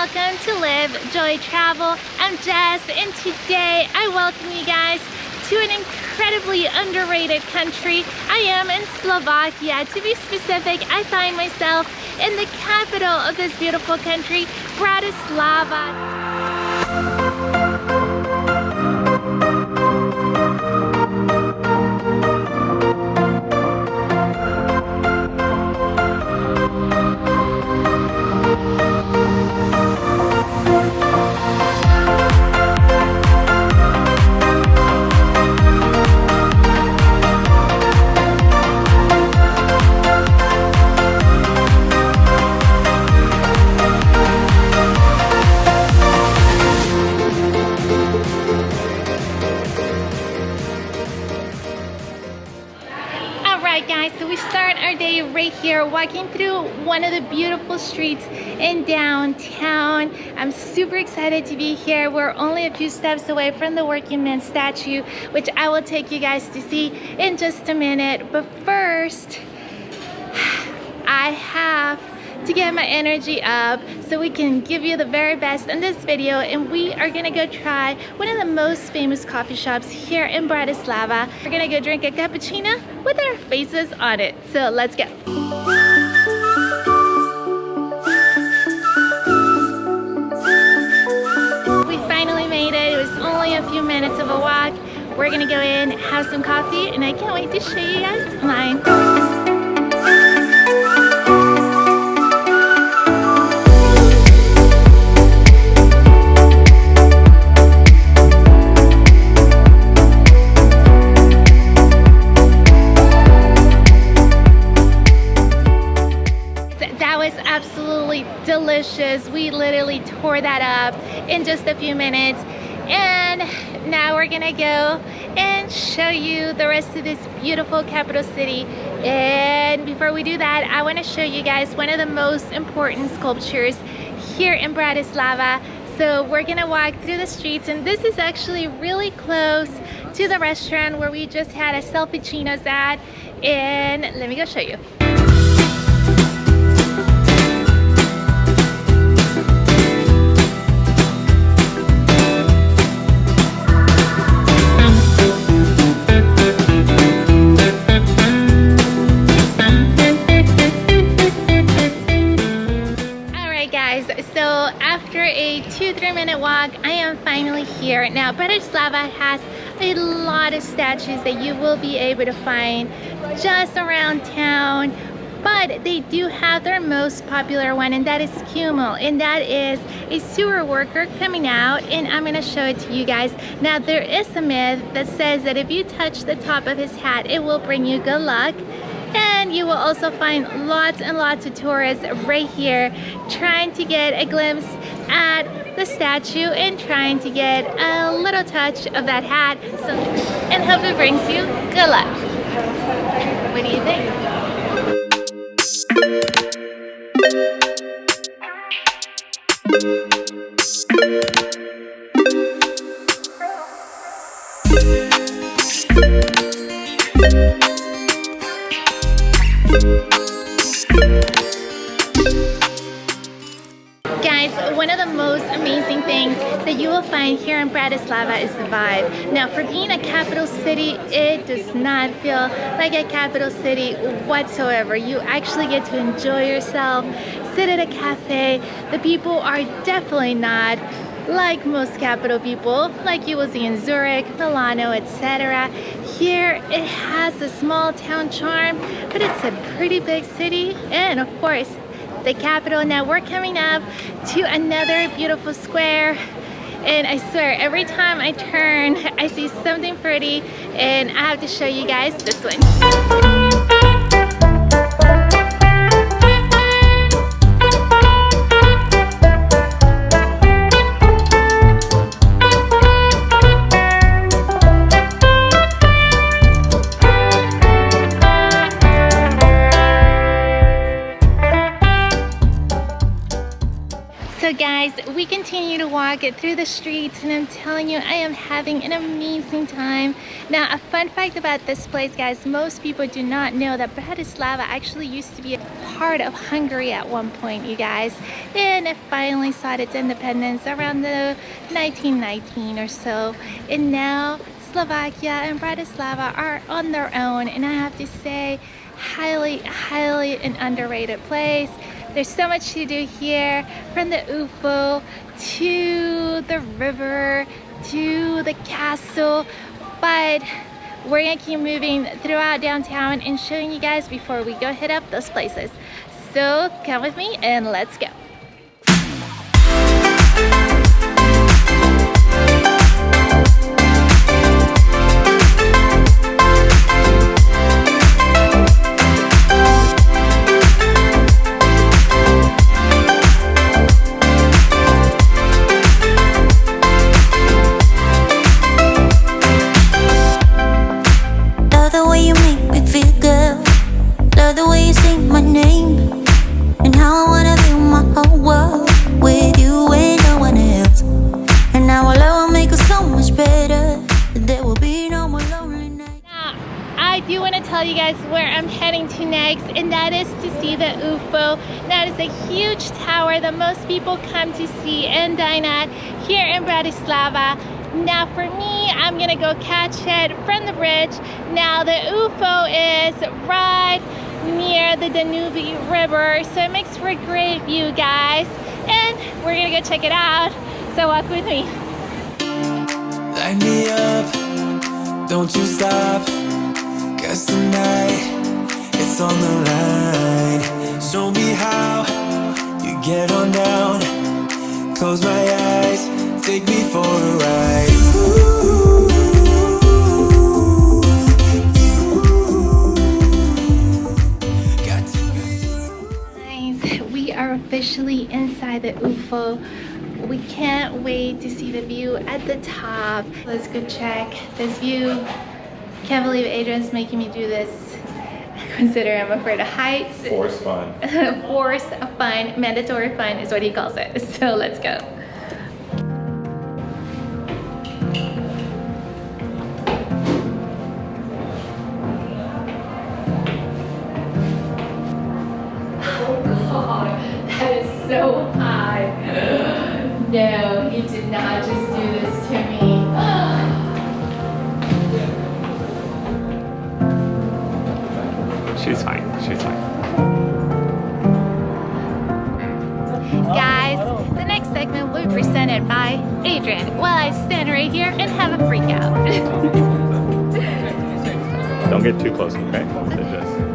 welcome to Live Joy Travel. I'm Jess and today I welcome you guys to an incredibly underrated country. I am in Slovakia. To be specific, I find myself in the capital of this beautiful country, Bratislava. One of the beautiful streets in downtown. I'm super excited to be here. We're only a few steps away from the working man statue, which I will take you guys to see in just a minute. But first, I have to get my energy up so we can give you the very best in this video and we are gonna go try one of the most famous coffee shops here in Bratislava. We're gonna go drink a cappuccino with our faces on it. So let's go. Minutes of a walk. We're gonna go in, have some coffee, and I can't wait to show you guys mine. that was absolutely delicious we literally tore that up in just a few minutes and now we're gonna go and show you the rest of this beautiful capital city. And before we do that I want to show you guys one of the most important sculptures here in Bratislava. So we're gonna walk through the streets and this is actually really close to the restaurant where we just had a selfie chinos at. And let me go show you walk I am finally here now Bratislava has a lot of statues that you will be able to find just around town but they do have their most popular one and that is Čumil and that is a sewer worker coming out and I'm gonna show it to you guys. Now there is a myth that says that if you touch the top of his hat it will bring you good luck and you will also find lots and lots of tourists right here trying to get a glimpse at the statue and trying to get a little touch of that hat so, and hope it brings you good luck. What do you think? Guys, Bratislava is the vibe. Now, for being a capital city, it does not feel like a capital city whatsoever. You actually get to enjoy yourself, sit at a cafe. The people are definitely not like most capital people, like you will see in Zurich, Milano, etc. Here, it has a small town charm, but it's a pretty big city, and of course, the capital. Now we're coming up to another beautiful square and I swear every time I turn I see something pretty and I have to show you guys this one. Continue to walk it through the streets and I'm telling you, I am having an amazing time. Now, a fun fact about this place, guys, most people do not know that Bratislava actually used to be a part of Hungary at one point, you guys. And it finally sought its independence around the 1919 or so. And now Slovakia and Bratislava are on their own. And I have to say, highly, highly an underrated place. There's so much to do here, from the UFO to the river to the castle, but we're gonna keep moving throughout downtown and showing you guys before we go hit up those places. So come with me and let's go. Tell you guys where I'm heading to next and that is to see the UFO. That is a huge tower that most people come to see and dine at here in Bratislava. Now for me, I'm gonna go catch it from the bridge. Now the UFO is right near the Danube River, so it makes for a great view, guys. And we're gonna go check it out, so walk with me. Light me up, don't you stop. Cause tonight, it's on the line. Show me how you get on down. Close my eyes, take me for a ride. We officially inside the UFO we can't wait to see the view at the top let's go check this view can't believe Adrian's making me do this. Consider I'm afraid of heights. Force fun. Force fun, mandatory fun is what he calls it. So let's go. By Adrian while I stand right here and have a freak out. Don't get too close, okay? okay.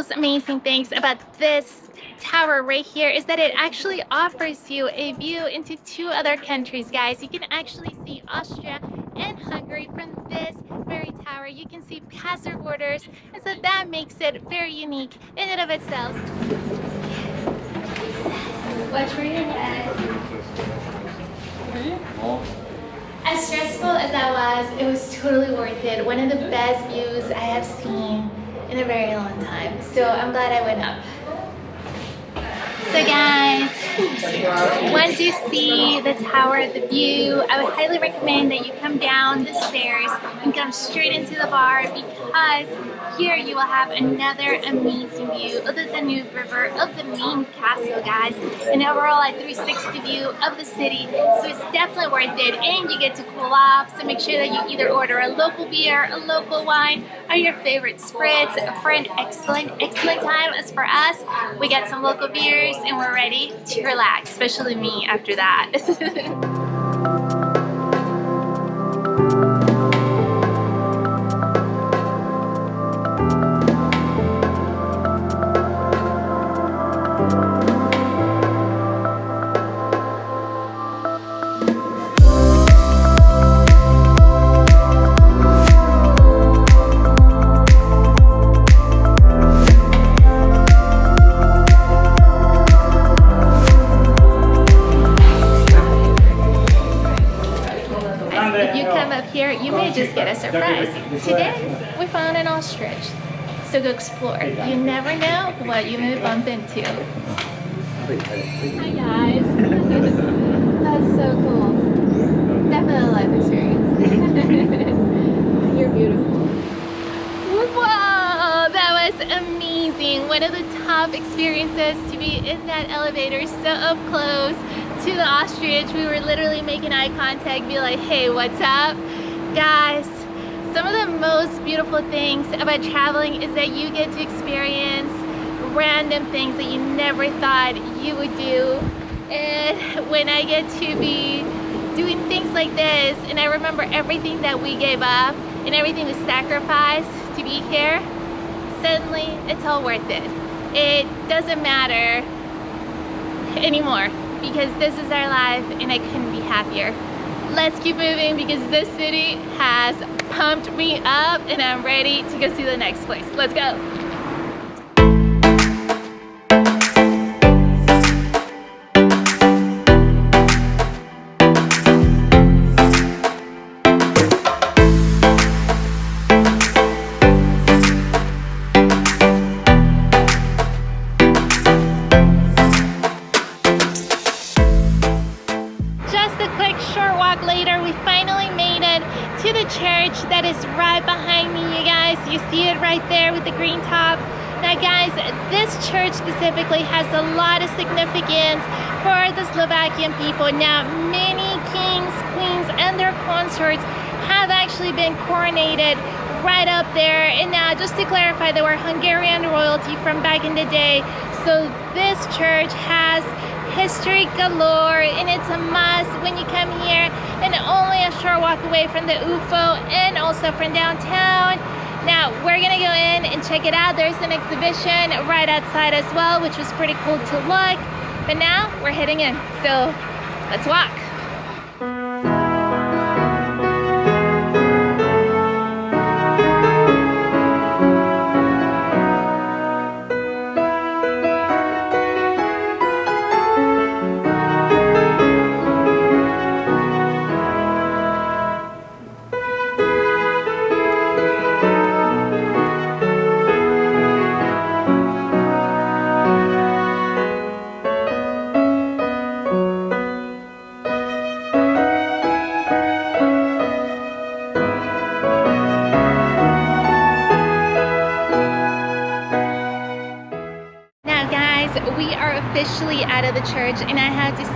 Most amazing things about this tower right here is that it actually offers you a view into two other countries, guys. You can actually see Austria and Hungary from this very tower. You can see past their borders, and so that makes it very unique in and of itself. Watch where your head. As stressful as that was, it was totally worth it. One of the best views I have seen in a very long time. So I'm glad I went up. So guys, once you see the tower, the view, I would highly recommend that you come down the stairs and come straight into the bar because here you will have another amazing view of the Danube River, of the main castle, guys, and overall a 360 view of the city. So it's definitely worth it, and you get to cool off. So make sure that you either order a local beer, a local wine, or your favorite spritz for an excellent, excellent time. As for us, we got some local beers and we're ready to relax, especially me after that. just get a surprise. Today, we found an ostrich. So go explore. You never know what you may bump into. Hi guys. That's so cool. Definitely a life experience. You're beautiful. Whoa, that was amazing. One of the top experiences to be in that elevator so up close to the ostrich. We were literally making eye contact, be like, hey, what's up? Guys, some of the most beautiful things about traveling is that you get to experience random things that you never thought you would do. And when I get to be doing things like this, and I remember everything that we gave up and everything we sacrificed to be here, suddenly it's all worth it. It doesn't matter anymore because this is our life and I couldn't be happier. Let's keep moving because this city has pumped me up and I'm ready to go see the next place. Let's go. Back in the day. So this church has history galore and it's a must when you come here and only a short walk away from the UFO and also from downtown. Now we're gonna go in and check it out. There's an exhibition right outside as well, which was pretty cool to look. But now we're heading in, so let's walk.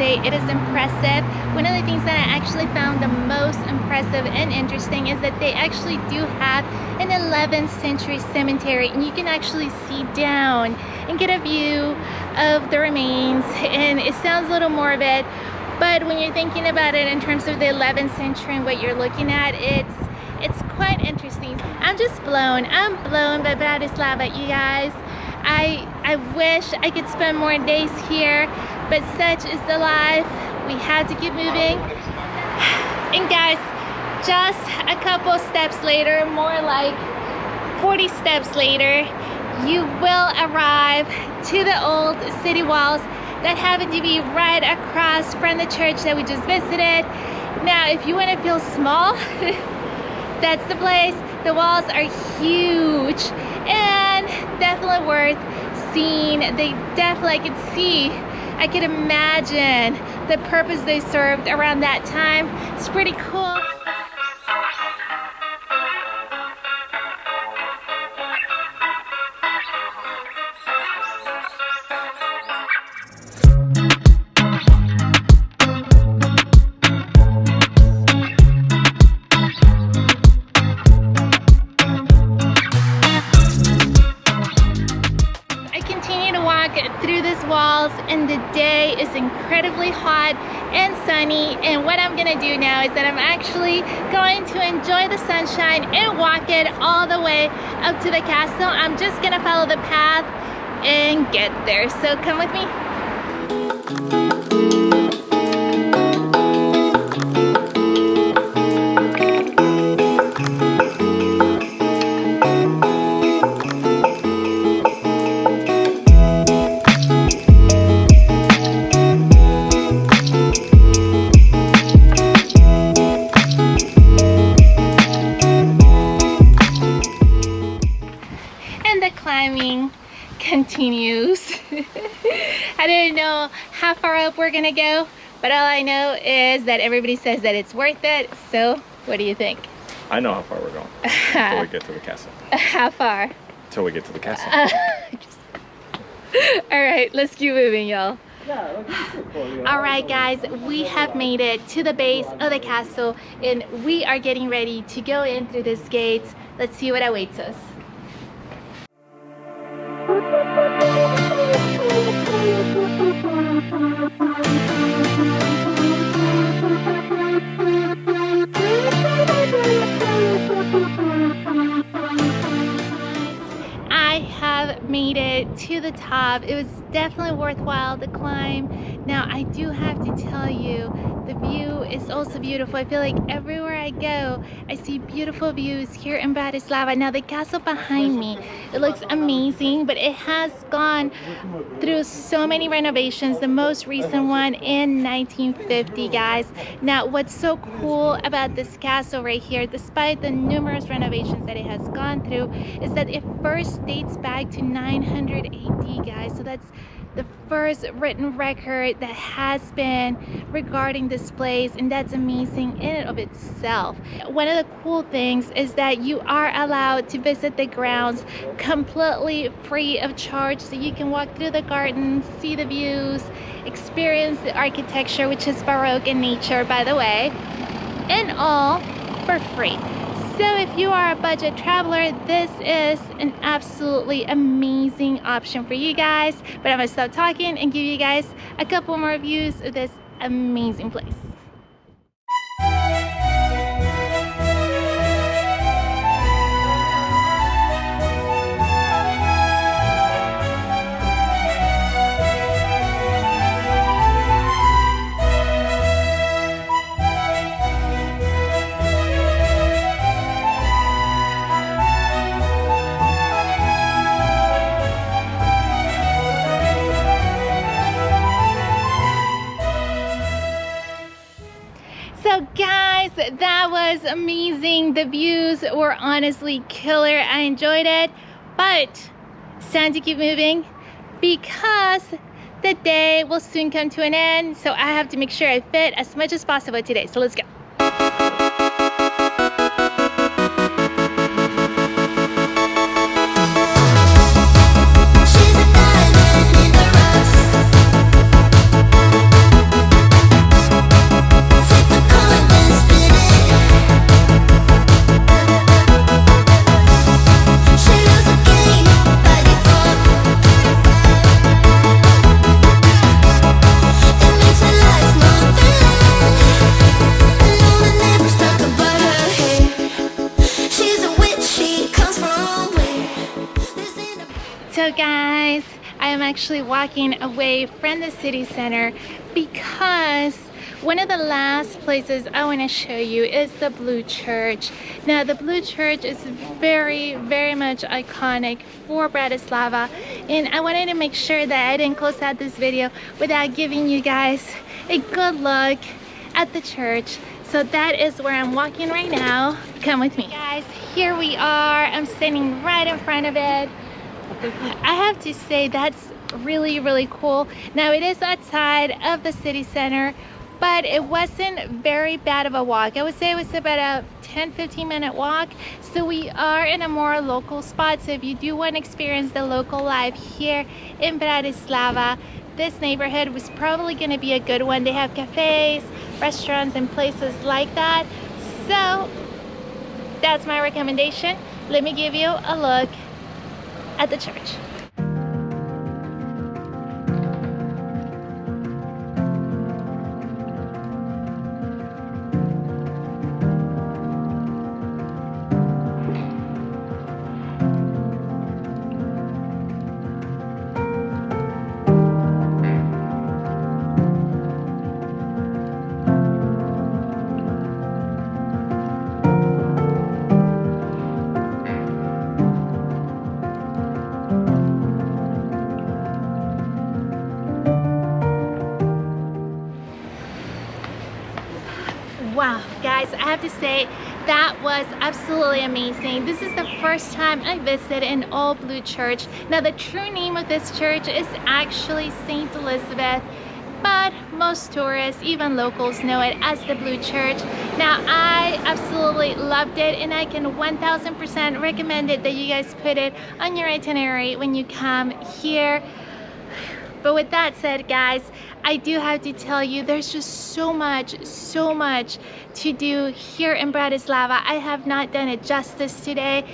Say it is impressive. One of the things that I actually found the most impressive and interesting is that they actually do have an 11th century cemetery and you can actually see down and get a view of the remains and it sounds a little morbid but when you're thinking about it in terms of the 11th century and what you're looking at it's it's quite interesting. I'm just blown. I'm blown by Bratislava, you guys. I I wish I could spend more days here, but such is the life. We had to keep moving. And guys, just a couple steps later, more like 40 steps later, you will arrive to the old city walls that happen to be right across from the church that we just visited. Now, if you want to feel small, that's the place. The walls are huge and definitely worth seeing. They definitely, I could see, I could imagine the purpose they served around that time. It's pretty cool. Now is that I'm actually going to enjoy the sunshine and walk it all the way up to the castle. I'm just gonna follow the path and get there. So come with me. How far up we're gonna go, but all I know is that everybody says that it's worth it. So what do you think? I know how far we're going. Until we get to the castle. how far? Until we get to the castle. all right, let's keep moving, y'all. All right, guys, we have made it to the base of the castle and we are getting ready to go in through this gate. Let's see what awaits us. Made it to the top. It was definitely worthwhile the climb. Now I do have to tell you, the view is also beautiful. I feel like everywhere I go, I see beautiful views here in Bratislava. Now the castle behind me, it looks amazing, but it has gone through so many renovations. The most recent one in 1950, guys. Now what's so cool about this castle right here, despite the numerous renovations that it has gone through, is that it first dates back to 900 AD, guys. So that's the first written record that has been regarding this place and that's amazing in and of itself. One of the cool things is that you are allowed to visit the grounds completely free of charge so you can walk through the gardens, see the views, experience the architecture which is Baroque in nature by the way, and all for free. So if you are a budget traveler, this is an absolutely amazing option for you guys. But I'm gonna stop talking and give you guys a couple more views of this amazing place. Honestly killer. I enjoyed it, but it's time to keep moving because the day will soon come to an end. So I have to make sure I fit as much as possible today. So let's go. Walking away from the city center because one of the last places I want to show you is the Blue Church. Now the Blue Church is very, very much iconic for Bratislava and I wanted to make sure that I didn't close out this video without giving you guys a good look at the church. So that is where I'm walking right now. Come with me. Guys, here we are. I'm standing right in front of it. I have to say that's really really cool. Now it is outside of the city center but it wasn't very bad of a walk. I would say it was about a 10-15 minute walk. So we are in a more local spot. So if you do want to experience the local life here in Bratislava this neighborhood was probably going to be a good one. They have cafes restaurants and places like that. So that's my recommendation. Let me give you a look at the church. To say that was absolutely amazing. This is the first time I visited an all blue church. Now, the true name of this church is actually St. Elizabeth but most tourists, even locals, know it as the Blue Church. Now, I absolutely loved it and I can 1000% recommend it that you guys put it on your itinerary when you come here. But with that said, guys, I do have to tell you, there's just so much, so much to do here in Bratislava. I have not done it justice today,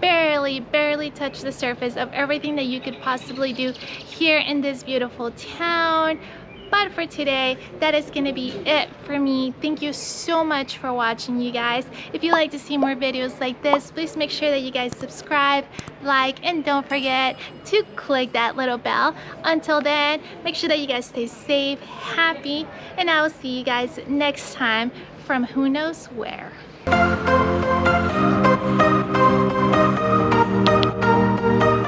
barely, barely touched the surface of everything that you could possibly do here in this beautiful town. But for today, that is gonna be it for me. Thank you so much for watching, you guys. If you'd like to see more videos like this, please make sure that you guys subscribe, like, and don't forget to click that little bell. Until then, make sure that you guys stay safe, happy, and I will see you guys next time from who knows where.